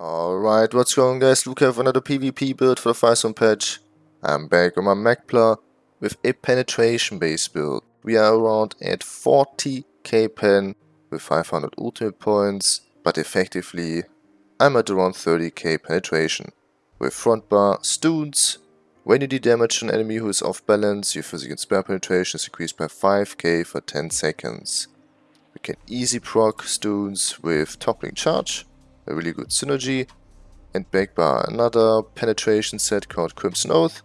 Alright, what's going on guys, Luke for another PvP build for the Firesong patch. I'm back on my Magplar with a penetration base build. We are around at 40k pen with 500 ultimate points, but effectively I'm at around 30k penetration. With front bar, stuns, when you do damage to an enemy who is off balance, your physical spell penetration is increased by 5k for 10 seconds. We can easy proc stuns with toppling charge a really good synergy. And backed another penetration set called Crimson Oath.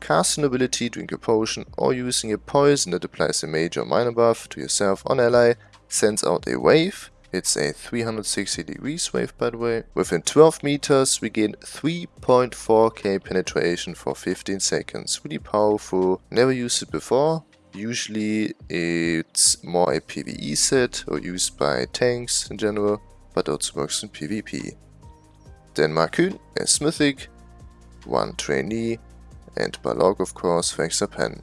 Cast an ability, drink a potion, or using a poison that applies a major or minor buff to yourself on ally, sends out a wave. It's a 360 degrees wave by the way. Within 12 meters we gain 3.4k penetration for 15 seconds. Really powerful, never used it before. Usually it's more a PvE set or used by tanks in general but also works in PvP. Markyn as Mythic, one Trainee, and Balorgh of course for pen.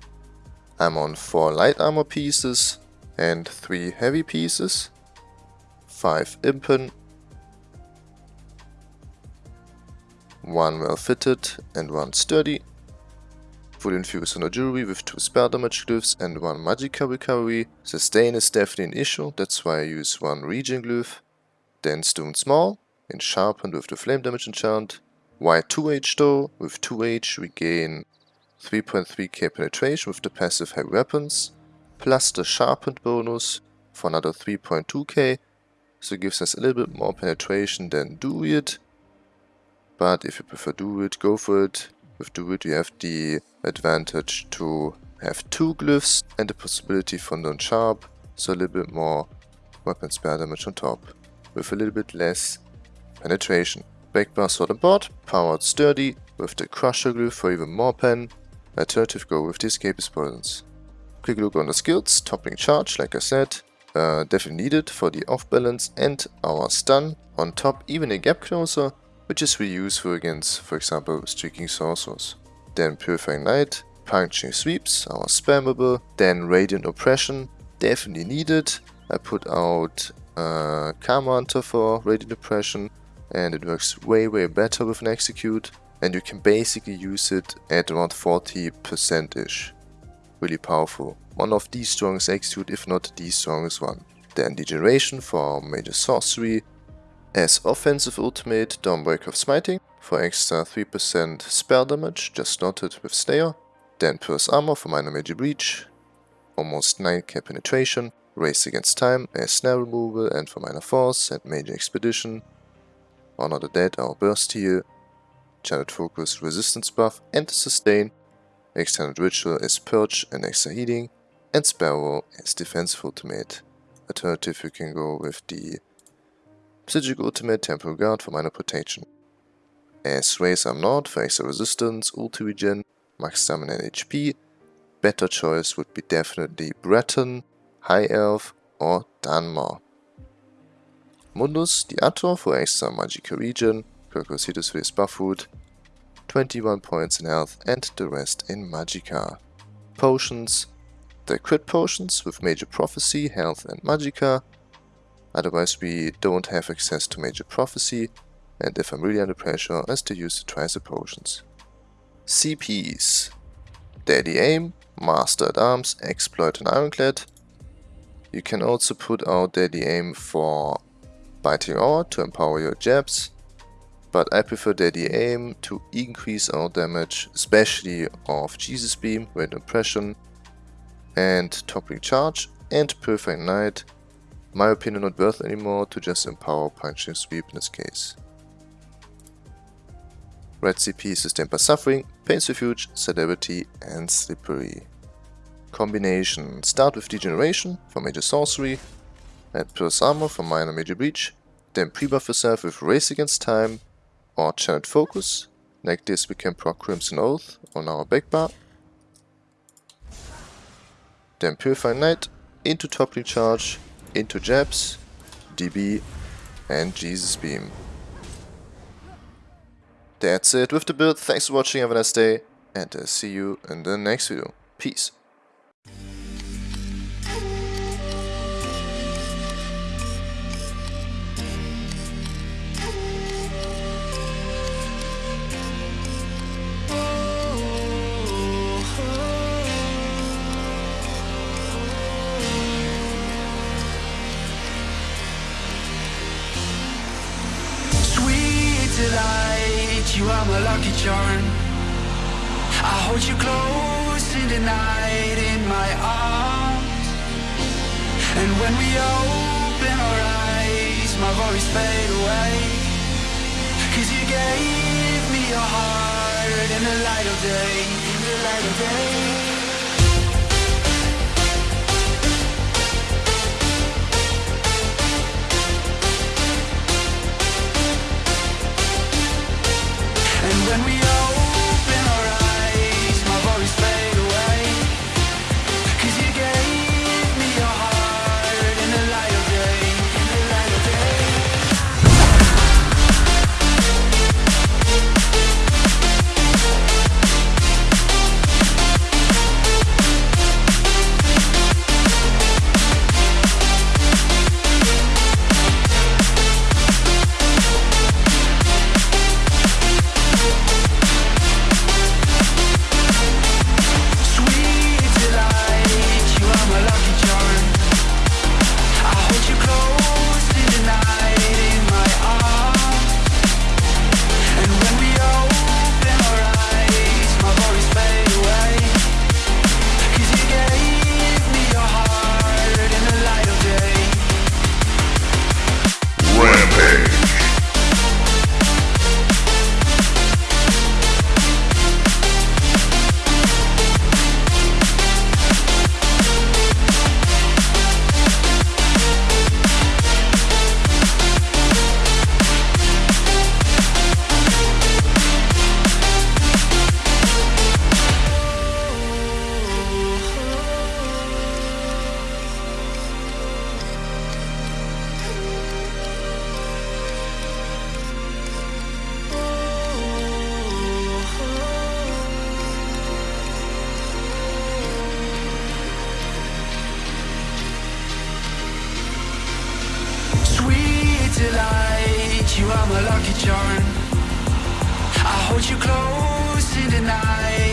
I'm on 4 light armor pieces and 3 heavy pieces, 5 Impen, 1 well fitted and 1 sturdy, full infused on jewelry with 2 spell damage glyphs and 1 magicka recovery. Sustain is definitely an issue, that's why I use 1 regen glyph. Then Stone Small, and Sharpened with the Flame Damage enchant. White 2H though, with 2H we gain 3.3k penetration with the passive Heavy Weapons, plus the Sharpened bonus for another 3.2k, so it gives us a little bit more penetration than Do It. But if you prefer Do It, go for it. With Do It you have the advantage to have two glyphs and the possibility for non-sharp, so a little bit more weapon spell damage on top with a little bit less penetration. Backbar sword and board, powered sturdy, with the crusher glue for even more pen. Alternative go with the escapist poisons. Quick look on the skills, toppling charge like I said, uh, definitely needed for the off balance and our stun. On top even a gap closer, which is really useful against for example streaking sorcerers. Then purifying light, puncturing sweeps, our spammable, then radiant oppression, definitely needed. I put out uh, Karma for Radiant Oppression, and it works way way better with an Execute and you can basically use it at around 40%ish. Really powerful. One of the strongest Execute if not the strongest one. Then Degeneration for Major Sorcery. As offensive ultimate Dawnbreaker of Smiting for extra 3% spell damage, just noted with Slayer. Then Pierce Armor for minor Major Breach. Almost 9k penetration. Race Against Time as snare removal and for minor force and major expedition. Honor the Dead, our burst heal. Channeled Focus resistance buff and sustain. Extended Ritual is purge and extra healing. And Sparrow is defensive ultimate. Alternative you can go with the Psijic Ultimate Temporal Guard for minor protection. As Race I'm Nord for extra resistance, ulti regen, max stamina and HP. Better choice would be definitely Breton High Elf or Dunmer. Mundus Diator for extra Magicka region, Kirkositus for his buff food, 21 points in health and the rest in Magicka. Potions, the crit potions with Major Prophecy, Health and Magicka. Otherwise we don't have access to Major Prophecy and if I'm really under pressure I still use the Tricer potions. CPs Deadly Aim, Master at Arms, Exploit and Ironclad, you can also put out Deadly Aim for Biting Aura to empower your jabs, but I prefer Deadly Aim to increase our damage, especially of Jesus Beam, Red Impression, and Toppling Charge, and Perfect Light. My opinion not worth anymore to just empower Punching Sweep in this case. Red CP sustained by Suffering, Pain's Refuge, Celerity and Slippery combination. Start with Degeneration for Major Sorcery, add Pierce Armor for Minor Major Breach, then pre-buff yourself with Race Against Time or Channeled Focus. Like this we can proc Crimson Oath on our back bar. Then Purify Light into Toppling Charge, into Jabs, DB and Jesus Beam. That's it with the build, thanks for watching, have a nice day, and I'll see you in the next video. Peace. Delight, you are my lucky charm. I hold you close in the night in my arms. And when we open our eyes, my worries fade away. Cause you gave me your heart in the light of day, in the light of day. Are my lucky charm. I hold you close in the night